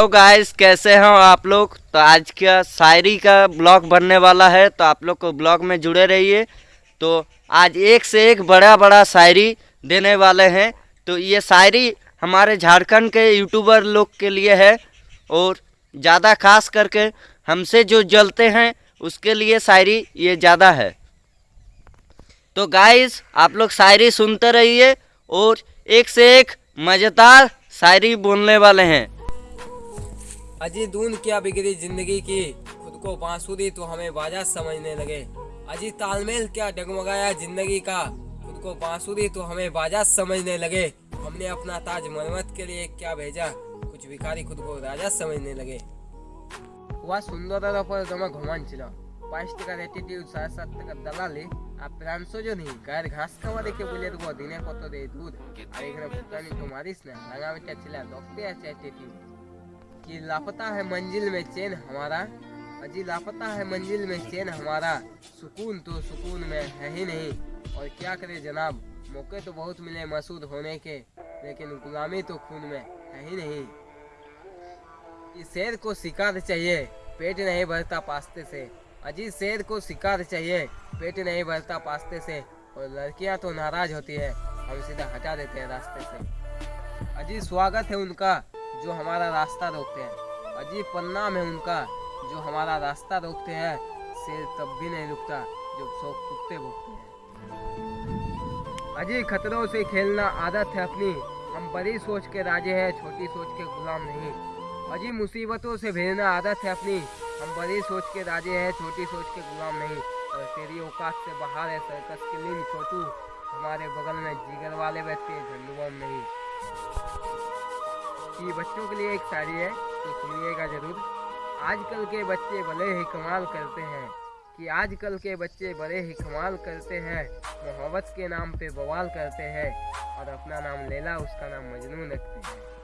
तो गाइस कैसे हैं आप लोग? तो आज का शायरी का ब्लॉग बनने वाला है तो आप लोग को ब्लॉग में जुड़े रहिए। तो आज एक से एक बड़ा बड़ा शायरी देने वाले हैं। तो ये शायरी हमारे झारखंड के यूट्यूबर लोग के लिए है, और ज़्यादा खास करके हमसे जो जलते हैं, उसके लिए शायरी ये ज़्यादा है। तो गाइस आप लोग शायरी सुनते रहिए, और एक से एक मज़ेदार शायरी बोलने वाले हैं। अजी दून क्या बिगड़ी जिंदगी की खुद को बांसुरी तो हमें बाजा समझने लगे अजी तालमेल क्या डगमगाया जिंदगी का खुद को बांसुरी तो हमें बाजा समझने लगे हमने अपना ताज मरमत के लिए क्या भेजा कुछ भिखारी खुद को राजा समझने लगे वह सुंदर पर तुम्हें घुमान ছিল বাইশ টাকার অ্যাটিটিউড সাড়ে সাত টাকার দালালি আর প্রাণসজনই গায়ের ঘাস খাওয়া দেখে বলে দেবো দিনে কত দেয় দুধ আর এখানে ফুটানি তো মারিস না রাঙামিটা ছিল রক্তে আছে অ্যাটিটিউড कि लापता है मंजिल में चैन हमारा। अजी लापता है मंजिल में चैन हमारा। सुकून तो सुकून में है ही नहीं। और क्या करे जनाब? मौके तो बहुत मिले मसूद होने के, लेकिन गुलामी तो खून में है ही नहीं। इस शेर को शिकार चाहिए, पेट नहीं भरता पास्ते से। अजी शेर को शिकार चाहिए, पेट नहीं भरता पास्ते से। और लड़कियाँ तो नाराज़ होती है, हम सीधा हटा देते हैं रास्ते से। अजी स्वागत है उनका जो हमारा रास्ता रोकते हैं। अजीब परिणाम है उनका, जो हमारा रास्ता रोकते हैं, शेर तब भी नहीं रुकता, जब सौ कुत्ते भोगते हैं। अजीब खतरों से खेलना आदत है अपनी। हम बड़ी सोच के राजे हैं, छोटी सोच के गुलाम नहीं। अजीब मुसीबतों से भेजना आदत है अपनी। हम बड़ी सोच के राजे हैं, छोटी सोच के गुलाम नहीं। और तेरी औकात से बाहर है, सर्कस के लीन छोटू। हमारे बगल में जिगर वाले बैठते हैं झंडूबम नहीं। कि बच्चों के लिए एक शायरी है तो सुनिएगा ज़रूर। आजकल के बच्चे भले ही कमाल करते हैं, कि आजकल के बच्चे बड़े ही कमाल करते हैं, मोहब्बत के नाम पे बवाल करते हैं, और अपना नाम लेला, उसका नाम मजनू रखते हैं।